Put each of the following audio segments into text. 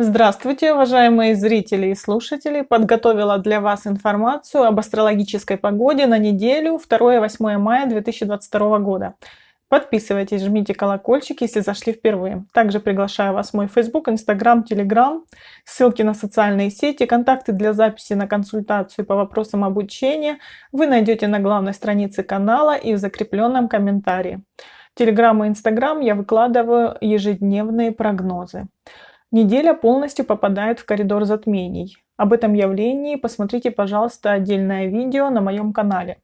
Здравствуйте, уважаемые зрители и слушатели! Подготовила для вас информацию об астрологической погоде на неделю 2-8 мая 2022 года. Подписывайтесь, жмите колокольчик, если зашли впервые. Также приглашаю вас в мой Facebook, Instagram, Telegram, ссылки на социальные сети, контакты для записи на консультацию по вопросам обучения вы найдете на главной странице канала и в закрепленном комментарии. Telegram и Instagram я выкладываю ежедневные прогнозы. Неделя полностью попадает в коридор затмений. Об этом явлении посмотрите, пожалуйста, отдельное видео на моем канале.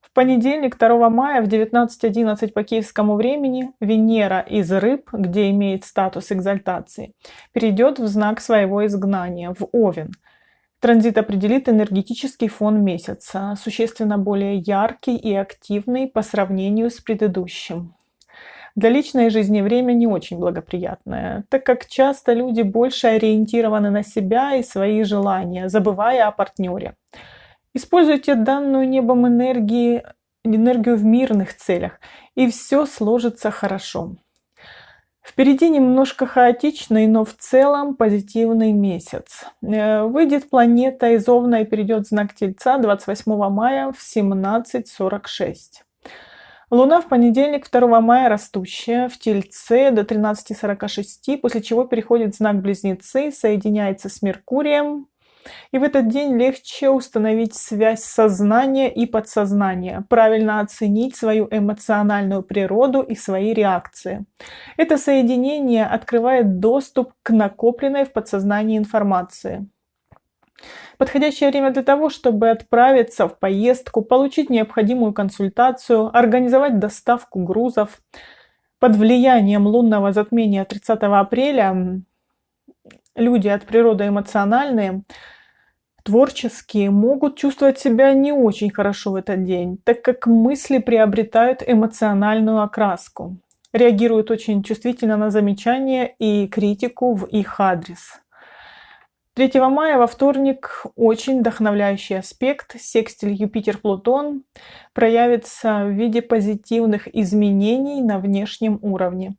В понедельник, 2 мая в 19.11 по киевскому времени Венера из Рыб, где имеет статус экзальтации, перейдет в знак своего изгнания, в Овен. Транзит определит энергетический фон месяца, существенно более яркий и активный по сравнению с предыдущим. Для личной жизни время не очень благоприятное, так как часто люди больше ориентированы на себя и свои желания, забывая о партнере. Используйте данную небом энергии, энергию в мирных целях, и все сложится хорошо. Впереди немножко хаотичный, но в целом позитивный месяц. Э, выйдет планета из Овна и перейдет в знак Тельца 28 мая в 17.46. Луна в понедельник, 2 мая, растущая в Тельце до 13.46, после чего переходит в знак Близнецы, соединяется с Меркурием. И в этот день легче установить связь сознания и подсознания, правильно оценить свою эмоциональную природу и свои реакции. Это соединение открывает доступ к накопленной в подсознании информации. Подходящее время для того, чтобы отправиться в поездку, получить необходимую консультацию, организовать доставку грузов. Под влиянием лунного затмения 30 апреля люди от природы эмоциональные, творческие, могут чувствовать себя не очень хорошо в этот день, так как мысли приобретают эмоциональную окраску, реагируют очень чувствительно на замечания и критику в их адрес. 3 мая во вторник очень вдохновляющий аспект секстиль Юпитер-Плутон проявится в виде позитивных изменений на внешнем уровне.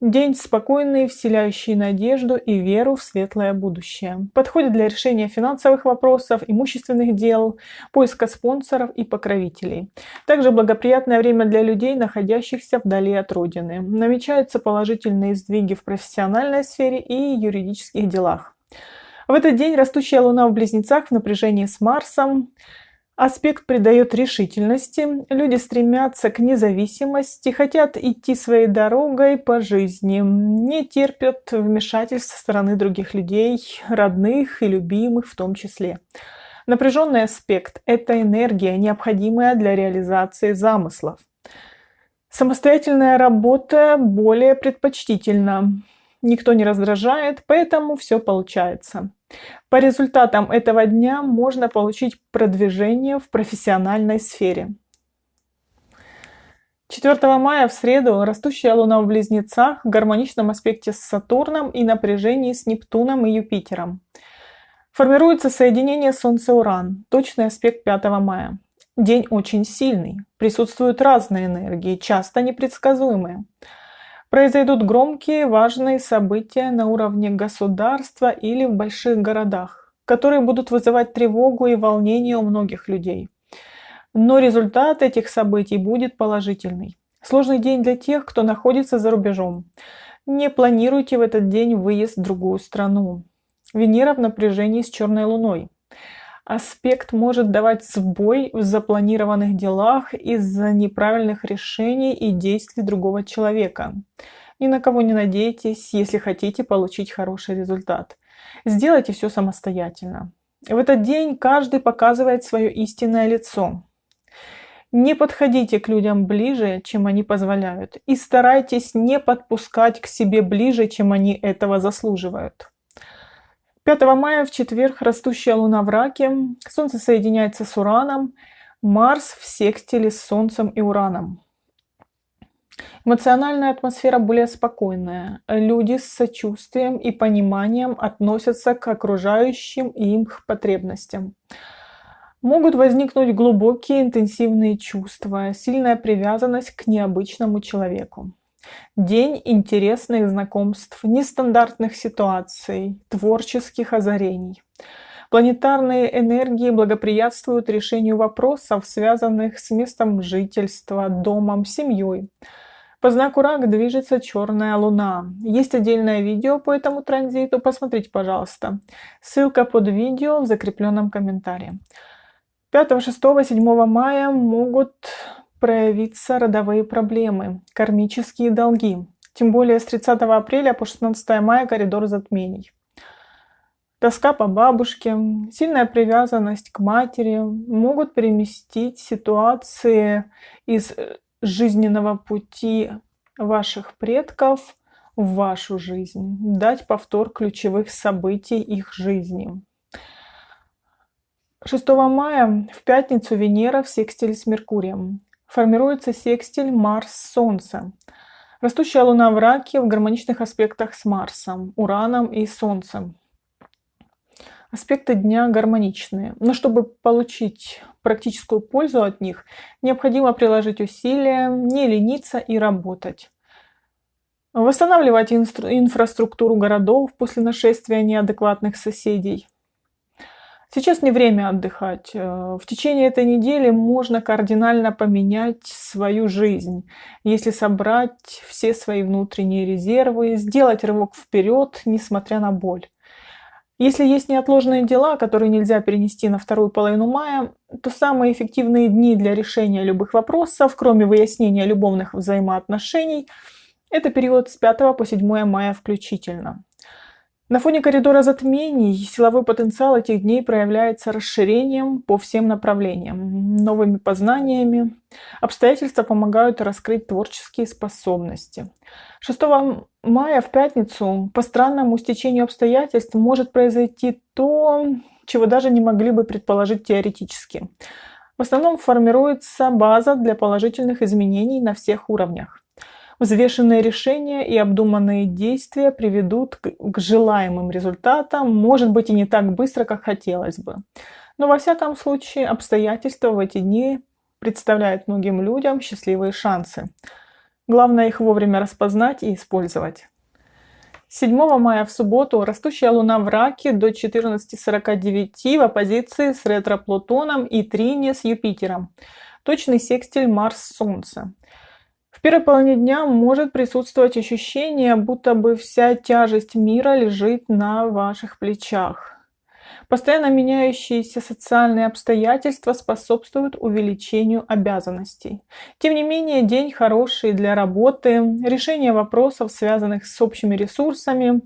День спокойный, вселяющий надежду и веру в светлое будущее. Подходит для решения финансовых вопросов, имущественных дел, поиска спонсоров и покровителей. Также благоприятное время для людей, находящихся вдали от родины. Намечаются положительные сдвиги в профессиональной сфере и юридических делах. В этот день растущая Луна в Близнецах в напряжении с Марсом. Аспект придает решительности. Люди стремятся к независимости, хотят идти своей дорогой по жизни, не терпят вмешательств со стороны других людей, родных и любимых в том числе. Напряженный аспект – это энергия, необходимая для реализации замыслов. Самостоятельная работа более предпочтительна никто не раздражает, поэтому все получается. По результатам этого дня можно получить продвижение в профессиональной сфере. 4 мая в среду растущая Луна в Близнецах в гармоничном аспекте с Сатурном и напряжении с Нептуном и Юпитером. Формируется соединение Солнце-Уран, точный аспект 5 мая. День очень сильный, присутствуют разные энергии, часто непредсказуемые. Произойдут громкие, важные события на уровне государства или в больших городах, которые будут вызывать тревогу и волнение у многих людей. Но результат этих событий будет положительный. Сложный день для тех, кто находится за рубежом. Не планируйте в этот день выезд в другую страну. Венера в напряжении с черной луной. Аспект может давать сбой в запланированных делах из-за неправильных решений и действий другого человека. Ни на кого не надейтесь, если хотите получить хороший результат. Сделайте все самостоятельно. В этот день каждый показывает свое истинное лицо. Не подходите к людям ближе, чем они позволяют, и старайтесь не подпускать к себе ближе, чем они этого заслуживают. 5 мая в четверг растущая луна в раке, Солнце соединяется с Ураном, Марс в секстиле с Солнцем и Ураном. Эмоциональная атмосфера более спокойная. Люди с сочувствием и пониманием относятся к окружающим им потребностям. Могут возникнуть глубокие интенсивные чувства, сильная привязанность к необычному человеку. День интересных знакомств, нестандартных ситуаций, творческих озарений. Планетарные энергии благоприятствуют решению вопросов, связанных с местом жительства, домом, семьей. По знаку Рак движется черная луна. Есть отдельное видео по этому транзиту, посмотрите, пожалуйста. Ссылка под видео в закрепленном комментарии. 5, 6, 7 мая могут проявиться родовые проблемы, кармические долги. Тем более с 30 апреля по 16 мая коридор затмений. Тоска по бабушке, сильная привязанность к матери могут переместить ситуации из э, жизненного пути ваших предков в вашу жизнь, дать повтор ключевых событий их жизни. 6 мая в пятницу Венера в секстиле с Меркурием. Формируется секстиль Марс-Солнце. Растущая Луна в Раке в гармоничных аспектах с Марсом, Ураном и Солнцем. Аспекты дня гармоничные, но чтобы получить практическую пользу от них, необходимо приложить усилия, не лениться и работать. Восстанавливать инфраструктуру городов после нашествия неадекватных соседей. Сейчас не время отдыхать. Э, в течение этой недели можно кардинально поменять свою жизнь, если собрать все свои внутренние резервы, сделать рывок вперед, несмотря на боль. Если есть неотложные дела, которые нельзя перенести на вторую половину мая, то самые эффективные дни для решения любых вопросов, кроме выяснения любовных взаимоотношений, это период с 5 по 7 мая включительно. На фоне коридора затмений силовой потенциал этих дней проявляется расширением по всем направлениям, новыми познаниями. Обстоятельства помогают раскрыть творческие способности. 6 мая в пятницу по странному стечению обстоятельств может произойти то, чего даже не могли бы предположить теоретически. В основном формируется база для положительных изменений на всех уровнях. Взвешенные решения и обдуманные действия приведут к, желаемым результатам, может быть и не так быстро, как хотелось бы. Но во всяком случае обстоятельства в эти дни представляют многим людям счастливые шансы. Главное их вовремя распознать и использовать. 7 мая в субботу растущая Луна в Раке до 14.49 в оппозиции с ретро-Плутоном и трине с Юпитером. Точный секстиль Марс-Солнце. В первой половине дня может присутствовать ощущение, будто бы вся тяжесть мира лежит на ваших плечах. Постоянно меняющиеся социальные обстоятельства способствуют увеличению обязанностей. Тем не менее, день хороший для работы, решения вопросов, связанных с общими ресурсами,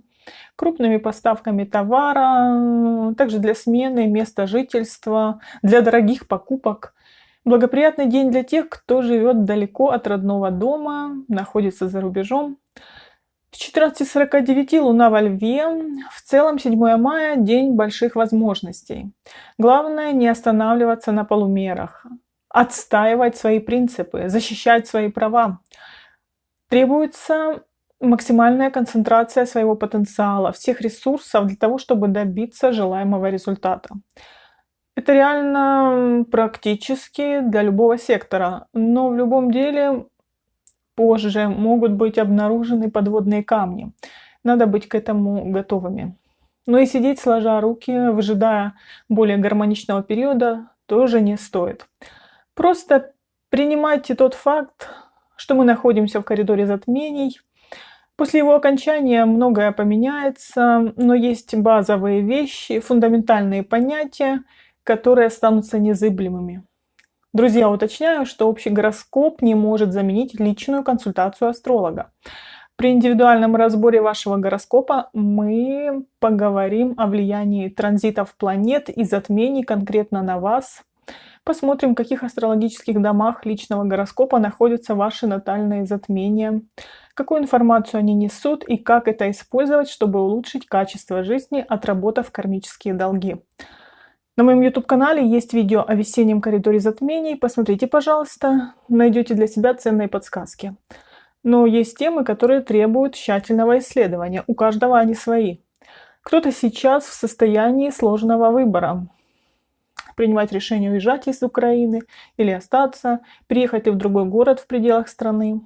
крупными поставками товара, также для смены места жительства, для дорогих покупок – Благоприятный день для тех, кто живет далеко от родного дома, находится за рубежом. В 14.49 Луна во Льве. В целом 7 мая – день больших возможностей. Главное не останавливаться на полумерах, отстаивать свои принципы, защищать свои права. Требуется максимальная концентрация своего потенциала, всех ресурсов для того, чтобы добиться желаемого результата. Это реально практически для любого сектора, но в любом деле позже могут быть обнаружены подводные камни. Надо быть к этому готовыми. Но и сидеть сложа руки, выжидая более гармоничного периода, тоже не стоит. Просто принимайте тот факт, что мы находимся в коридоре затмений. После его окончания многое поменяется, но есть базовые вещи, фундаментальные понятия, которые останутся незыблемыми. Друзья, уточняю, что общий гороскоп не может заменить личную консультацию астролога. При индивидуальном разборе вашего гороскопа мы поговорим о влиянии транзитов планет и затмений конкретно на вас. Посмотрим, в каких астрологических домах личного гороскопа находятся ваши натальные затмения, какую информацию они несут и как это использовать, чтобы улучшить качество жизни, отработав кармические долги. На моем YouTube-канале есть видео о весеннем коридоре затмений. Посмотрите, пожалуйста, найдете для себя ценные подсказки. Но есть темы, которые требуют тщательного исследования. У каждого они свои. Кто-то сейчас в состоянии сложного выбора. Принимать решение уезжать из Украины или остаться, переехать ли в другой город в пределах страны.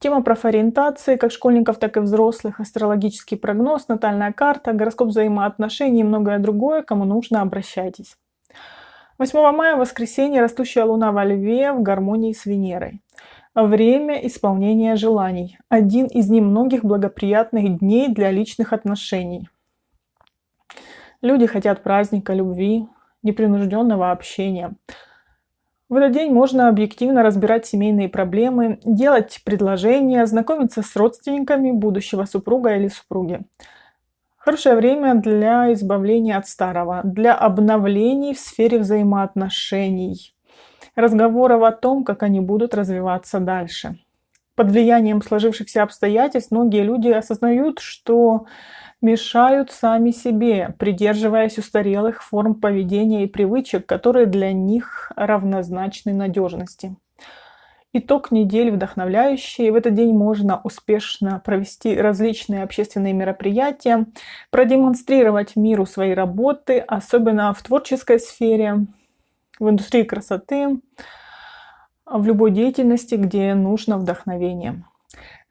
Тема профориентации как школьников, так и взрослых, астрологический прогноз, натальная карта, гороскоп взаимоотношений и многое другое. Кому нужно, обращайтесь. 8 мая, воскресенье, растущая луна во льве в гармонии с Венерой. Время исполнения желаний. Один из немногих благоприятных дней для личных отношений. Люди хотят праздника, любви, непринужденного общения. В этот день можно объективно разбирать семейные проблемы, делать предложения, знакомиться с родственниками будущего супруга или супруги. Хорошее время для избавления от старого, для обновлений в сфере взаимоотношений, разговоров о том, как они будут развиваться дальше. Под влиянием сложившихся обстоятельств многие люди осознают, что мешают сами себе, придерживаясь устарелых форм поведения и привычек, которые для них равнозначны надежности. Итог недели вдохновляющий. В этот день можно успешно провести различные общественные мероприятия, продемонстрировать миру свои работы, особенно в творческой сфере, в индустрии красоты, в любой деятельности, где нужно вдохновение.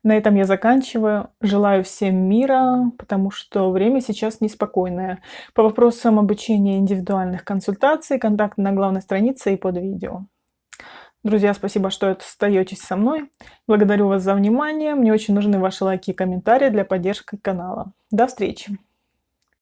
На этом я заканчиваю. Желаю всем мира, потому что время сейчас неспокойное. По вопросам обучения индивидуальных консультаций, контакт на главной странице и под видео. Друзья, спасибо, что остаетесь со мной. Благодарю вас за внимание. Мне очень нужны ваши лайки и комментарии для поддержки канала. До встречи!